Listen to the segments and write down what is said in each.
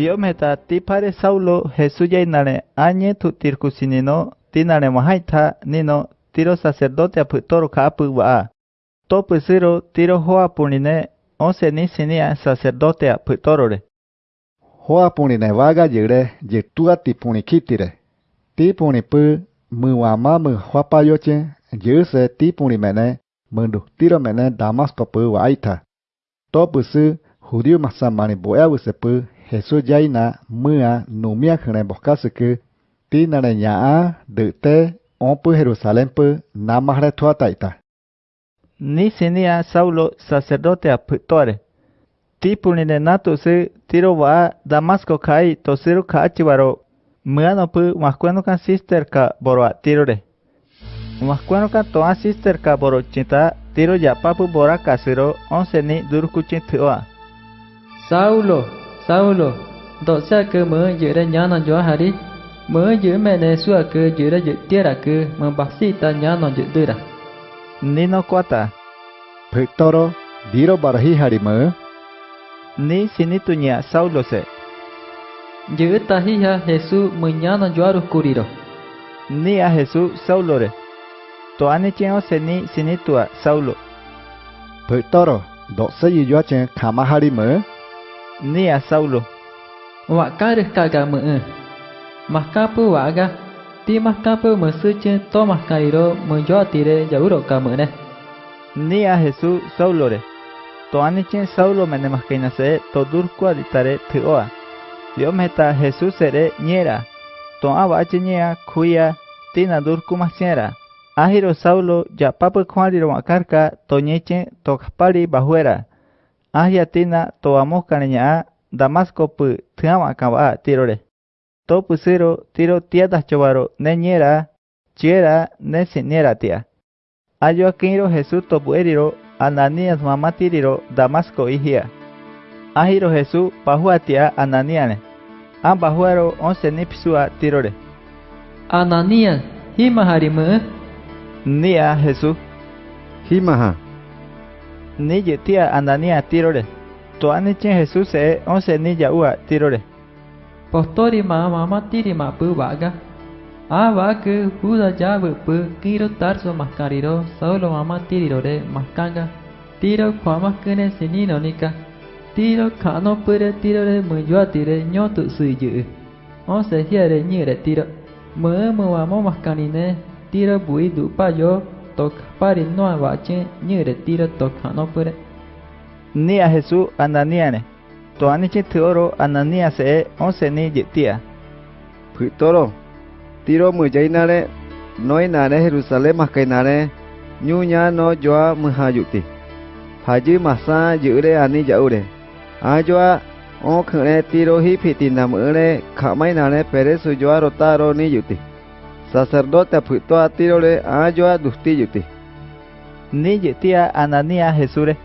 βιόμετα τι παρεσάουλο Χεσούγια είναι άνιε του τυρκουσινινό την ανεμαχάιτα νίνο τύρο σασερδότε από τόρο κάπου βαά. Το πισύρο τύρο χώα που είναι ως ενίσυνία σασερδότε από τόρο ρε. Χώα που είναι βάγα γυρέ γυρτούα τη πουνικίτηρε. Τι πουνιπού μουαμά μου χωαπάγιοτσεν γυρσε τι πουνιμένε μουντου τύρο μένε δαμάσκο που βαΐτα. Το πισύ χουδιού μασαμάνι μποέαβου σε που Jesús yaina mua numia khne bokasuku tinare nyaa de te ompu Jerusalén pu namahre tuataita. Ni sinia Saulo sacerdote aputore. Tipuni ne natu se tiro wa Damasco kai tosiru ka achibaro muano pu mascueno kan sister ka boro tirore. Mascueno kan toa sister ka boro cinta tiro ya papu bora kasiro onse ni durkucin tua. Saulo, Saulo, do sa ke me jere nyana jo hari, me je me ne sua ke jere je tiara ke membasi ta nyana je dira. Nino kota. Pectoro, diro barahi hari me, Ni sinitunya Saulo se. Je tahiha Jesu menyana jo aru kuriro. Ni a Jesús Saulo re. To ane cheo se ni sinitua Saulo. Pectoro, do se yua chen kama hari me, Ni a Saulo. Wa kare kaga me. Makapu waga, ti makapu mesuche to makairo menjo tire jauro ka me ne. Ni a Jesús Saulo re. To ane chen Saulo mene maskaina se to durku aditare tuoa. Dio meta Jesús sere niera. To aba ache nyea kuya tina durku masiera. Ahiro Saulo ya papa kwaliro wakarka to nyeche to kapari bahuera. Ahyatina toamo cariña Damasco pu tama kaba tirore. To pusero tiro tiatas chovaro neñera chiera nesinera tia. Ayo akiro Jesús topueriro Ananías mamá tiriro Damasco hijia. Ahiro Jesús pajuatia Ananiane. Ambajuaro once nipsua tirore. Ananias, hima harimu. Nia Jesús. Himaha. Ni yetia Anania tirore. To anichen Jesús e once ni yaua tirore. Postori ma mama tiri ma pu waga. Ava ke huda jabu pu kiro tarso maskariro saulo mama tiriro de maskanga. Tiro kwama kene sinino nika. Tiro kano pure tiro de mujua tire nyotu suiju. Onse hiere nyire tiro. Mơ mơ wa mo maskanine tiro bui du pa yo tok pari no awache nyure tiro tok hanopure ni a Jesús andaniane toaniche tioro anania se e onse ni yetia putoro tiro mujainare noinare Jerusalem makainare nyunya no joa muhayuti haji masa yure ani yaure. Ajoa o khre tiro hi phitinam ere khamainare pere sujoa rotaro ni yuti sacerdote apuitó a tirole a yoa dustiyuti. Ni yetia anania jesure.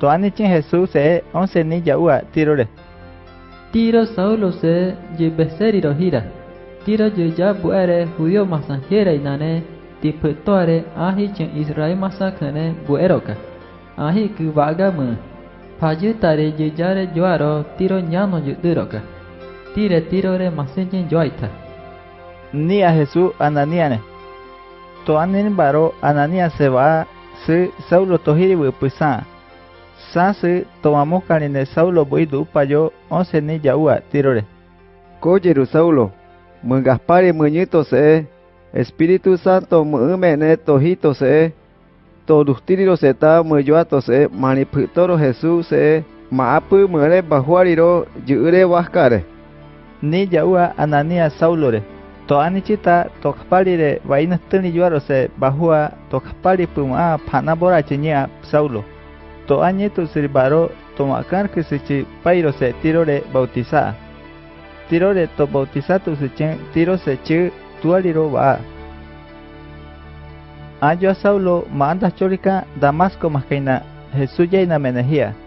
Toanichin Jesús se once ni yaua tirole. Tiro Saulo se yebeseri rojira. Tiro yeya buere judío masanjera inane tipuetoare ahi chen Israel masakane bueroka. Ahi kubaga mu. Payutare yeyare yoaro tiro ñano yuduroka. Tire tirore masenjen yoaita. Ni a Jesús Ananiane. To anin baro Anania se va se Saulo tohiri wipisa. Sa se tomamos carine Saulo buidu payo once ni yaua tirore. Koyeru Saulo, mu Gaspari muñito se, Espíritu Santo mu mene tojito se, to dustiriro se ta mu yoato se, mani pectoro Jesús se, maapu muere bajuariro yure waskare. Ni yaua Anania Saulore. To anichita tokpalire vaina tani yuaro se bahua tokpali puma panabora chinya Saulo. To añeto siribaro to makar que se pairo se tirore bautiza. Tirore to bautizato se chen tiro se tualiro va. Ayo a Saulo manda chorica Damasco mascaina Jesús ya menejía.